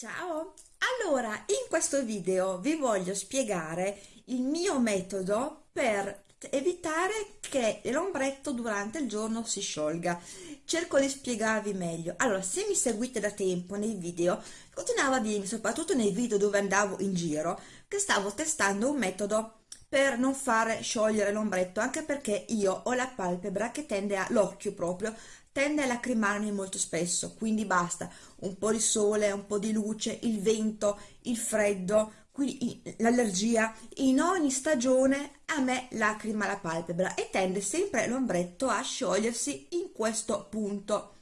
Ciao! Allora, in questo video vi voglio spiegare il mio metodo per evitare che l'ombretto durante il giorno si sciolga. Cerco di spiegarvi meglio. Allora, se mi seguite da tempo nei video, continuavo a dirmi, soprattutto nei video dove andavo in giro, che stavo testando un metodo per non fare sciogliere l'ombretto, anche perché io ho la palpebra che tende a, l'occhio proprio, tende a lacrimarmi molto spesso, quindi basta un po' di sole, un po' di luce, il vento, il freddo, l'allergia, in ogni stagione a me lacrima la palpebra e tende sempre l'ombretto a sciogliersi in questo punto.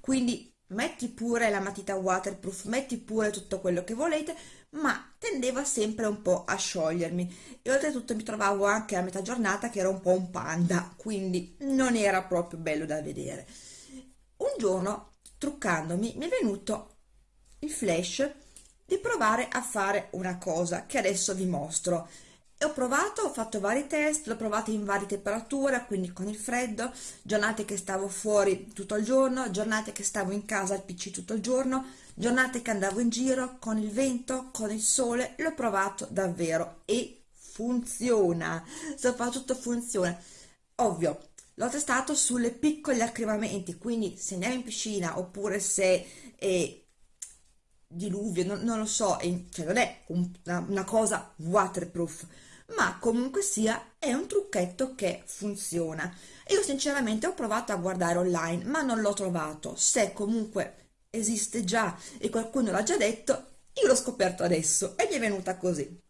Quindi metti pure la matita waterproof, metti pure tutto quello che volete, ma tendeva sempre un po' a sciogliermi e oltretutto mi trovavo anche a metà giornata che era un po' un panda, quindi non era proprio bello da vedere. Un giorno, truccandomi, mi è venuto il flash di provare a fare una cosa che adesso vi mostro. E ho provato, ho fatto vari test, l'ho provato in varie temperature, quindi con il freddo, giornate che stavo fuori tutto il giorno, giornate che stavo in casa al PC tutto il giorno, giornate che andavo in giro con il vento, con il sole, l'ho provato davvero e funziona, soprattutto funziona. Ovvio, l'ho testato sulle piccoli accremamenti, quindi se andiamo in piscina oppure se è diluvio, non, non lo so, è, cioè non è un, una, una cosa waterproof, ma comunque sia è un trucchetto che funziona. Io sinceramente ho provato a guardare online, ma non l'ho trovato. Se comunque esiste già e qualcuno l'ha già detto, io l'ho scoperto adesso e mi è venuta così.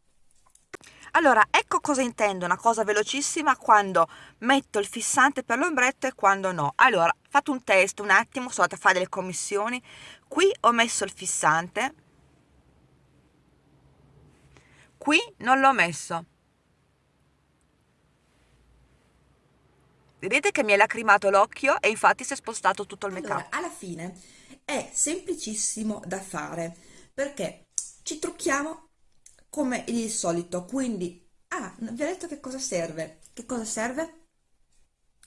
Allora, ecco cosa intendo, una cosa velocissima quando metto il fissante per l'ombretto e quando no. Allora, fate un test un attimo, sono andata a fare delle commissioni, qui ho messo il fissante, qui non l'ho messo. Vedete che mi è lacrimato l'occhio e infatti si è spostato tutto il make. Allora, alla fine è semplicissimo da fare perché ci trucchiamo come il solito quindi ah vi ho detto che cosa serve? Che cosa serve?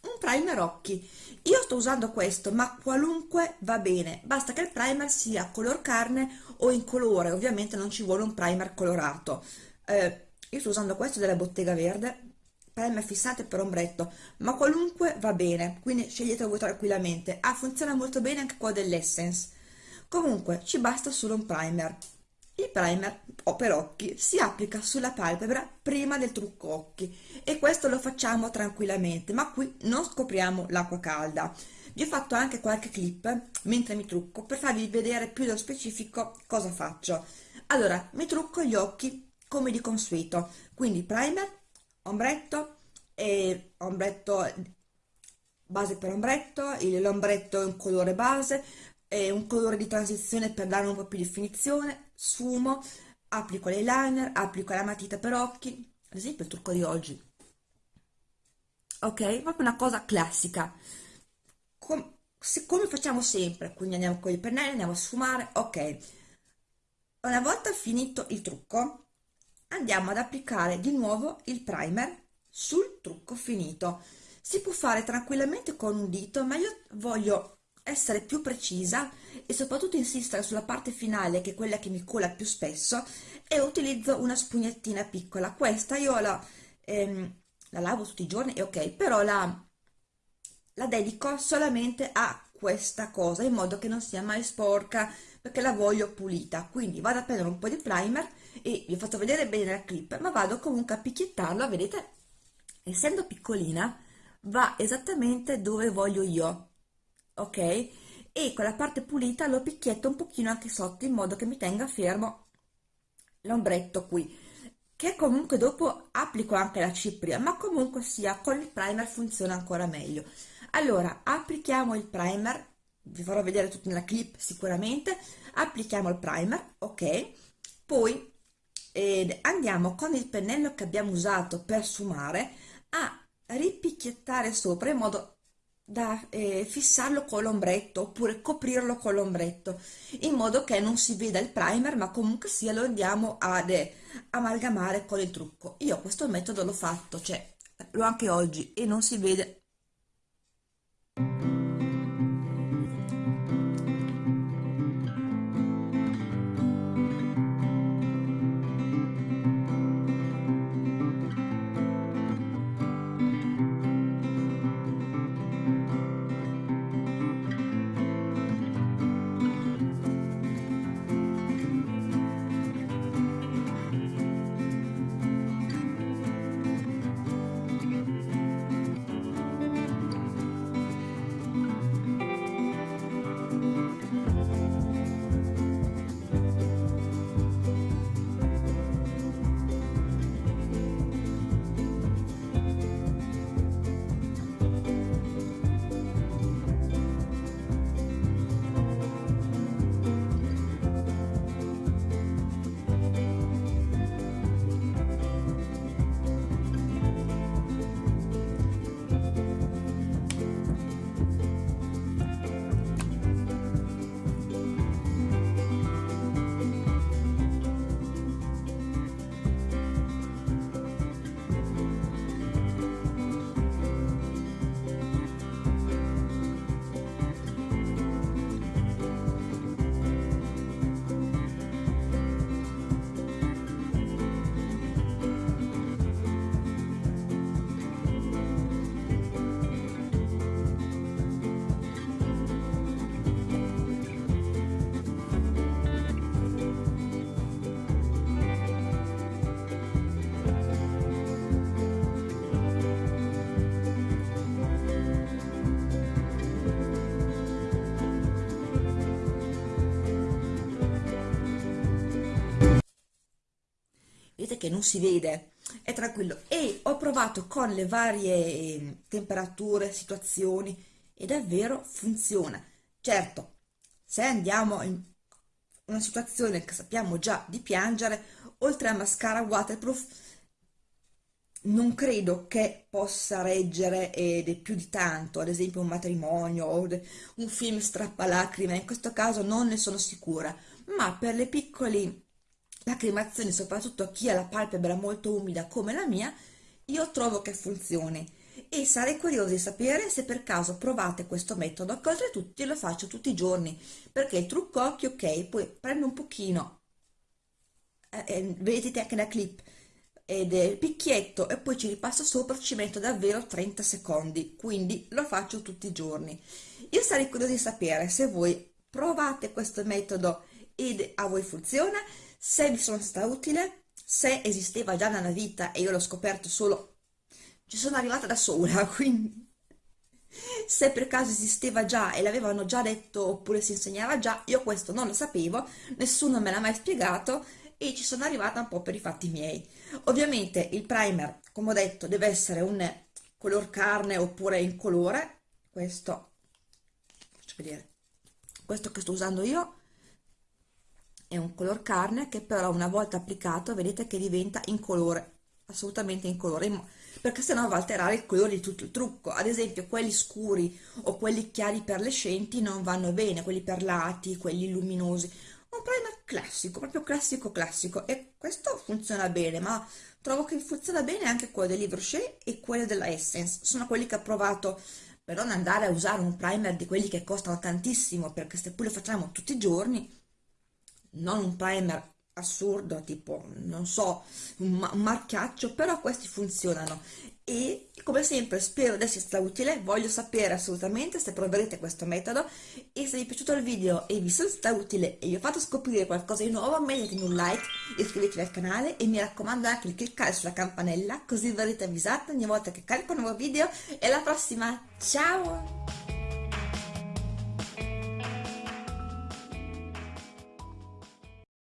Un primer occhi. Io sto usando questo ma qualunque va bene. Basta che il primer sia color carne o in colore. Ovviamente non ci vuole un primer colorato. Eh, io sto usando questo della bottega verde. Primer fissante per ombretto. Ma qualunque va bene quindi sceglietelo voi tranquillamente. Ah funziona molto bene anche qua dell'essence. Comunque ci basta solo un primer il primer per occhi si applica sulla palpebra prima del trucco occhi e questo lo facciamo tranquillamente ma qui non scopriamo l'acqua calda. Vi ho fatto anche qualche clip mentre mi trucco per farvi vedere più nello specifico cosa faccio. Allora mi trucco gli occhi come di consueto quindi primer ombretto e ombretto base per ombretto, l'ombretto è un colore base, è un colore di transizione per dare un po' più di definizione, sfumo, applico l'eyeliner, applico la matita per occhi, ad esempio il trucco di oggi. Ok? Proprio una cosa classica. Com come facciamo sempre, quindi andiamo con i pennelli, andiamo a sfumare, ok. Una volta finito il trucco, andiamo ad applicare di nuovo il primer sul trucco finito si può fare tranquillamente con un dito ma io voglio essere più precisa e soprattutto insistere sulla parte finale che è quella che mi cola più spesso e utilizzo una spugnettina piccola. Questa io la, ehm, la lavo tutti i giorni e ok però la, la dedico solamente a questa cosa in modo che non sia mai sporca perché la voglio pulita. Quindi vado a prendere un po' di primer e vi fatto vedere bene la clip ma vado comunque a picchiettarlo vedete? Essendo piccolina va esattamente dove voglio io ok? E con la parte pulita lo picchietto un pochino anche sotto in modo che mi tenga fermo l'ombretto qui che comunque dopo applico anche la cipria ma comunque sia con il primer funziona ancora meglio. Allora applichiamo il primer vi farò vedere tutto nella clip sicuramente applichiamo il primer ok? Poi eh, andiamo con il pennello che abbiamo usato per sfumare a ripicchiettare sopra in modo da eh, fissarlo con l'ombretto oppure coprirlo con l'ombretto in modo che non si veda il primer ma comunque sia lo andiamo ad eh, amalgamare con il trucco. Io questo metodo l'ho fatto cioè l'ho anche oggi e non si vede che non si vede. È tranquillo. E ho provato con le varie eh, temperature situazioni e davvero funziona. Certo se andiamo in una situazione che sappiamo già di piangere oltre a mascara waterproof non credo che possa reggere ed è più di tanto, ad esempio un matrimonio o un film strappalacrime, in questo caso non ne sono sicura, ma per le piccole lacrimazioni, soprattutto a chi ha la palpebra molto umida come la mia, io trovo che funzioni. E sarei curiosa di sapere se per caso provate questo metodo, che oltretutto lo faccio tutti i giorni, perché il trucco occhio, ok, poi prendo un pochino, eh, eh, vedete anche la clip, ed è il picchietto e poi ci ripasso sopra ci metto davvero 30 secondi quindi lo faccio tutti i giorni. Io sarei curiosa di sapere se voi provate questo metodo ed a voi funziona se vi sono stata utile se esisteva già nella vita e io l'ho scoperto solo ci sono arrivata da sola quindi. Se per caso esisteva già e l'avevano già detto oppure si insegnava già io questo non lo sapevo nessuno me l'ha mai spiegato e ci sono arrivata un po' per i fatti miei. Ovviamente il primer, come ho detto, deve essere un color carne oppure in colore, questo, faccio vedere, questo che sto usando io è un color carne che però una volta applicato vedete che diventa in colore, assolutamente in colore, perché sennò va a alterare il colore di tutto il trucco. Ad esempio quelli scuri o quelli chiari perlescenti non vanno bene, quelli perlati, quelli luminosi. Un primer classico, proprio classico classico. E questo funziona bene, ma trovo che funziona bene anche quello del Livre e quello della Essence, sono quelli che ho provato per non andare a usare un primer di quelli che costano tantissimo, perché se lo facciamo tutti i giorni, non un primer assurdo, tipo, non so, un, un marchiaccio, però questi funzionano e come sempre spero di esservi stata utile, voglio sapere assolutamente se proverete questo metodo e se vi è piaciuto il video e vi sono stata utile e vi ho fatto scoprire qualcosa di nuovo mettetemi un like, iscrivetevi al canale e mi raccomando anche di cliccare sulla campanella così verrete avvisati ogni volta che carico un nuovo video e alla prossima, ciao!